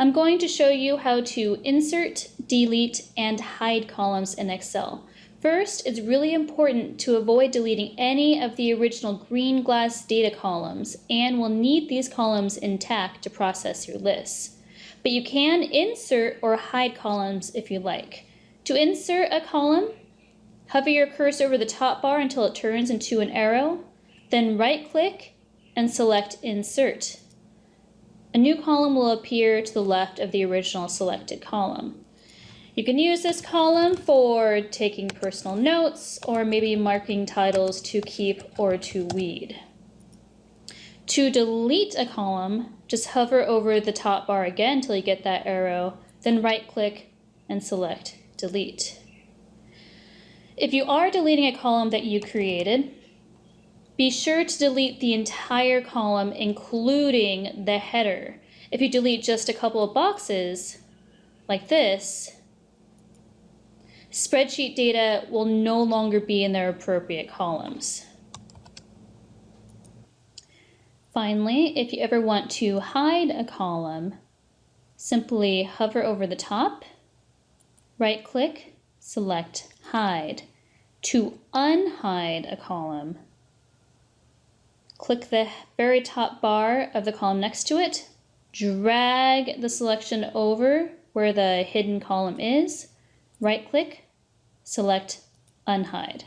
I'm going to show you how to insert, delete, and hide columns in Excel. First, it's really important to avoid deleting any of the original GreenGlass data columns and will need these columns intact to process your lists. But you can insert or hide columns if you like. To insert a column, hover your cursor over the top bar until it turns into an arrow, then right click and select Insert. A new column will appear to the left of the original selected column. You can use this column for taking personal notes or maybe marking titles to keep or to weed. To delete a column, just hover over the top bar again until you get that arrow, then right click and select delete. If you are deleting a column that you created, be sure to delete the entire column, including the header. If you delete just a couple of boxes, like this, spreadsheet data will no longer be in their appropriate columns. Finally, if you ever want to hide a column, simply hover over the top, right click, select hide. To unhide a column, click the very top bar of the column next to it, drag the selection over where the hidden column is, right click, select unhide.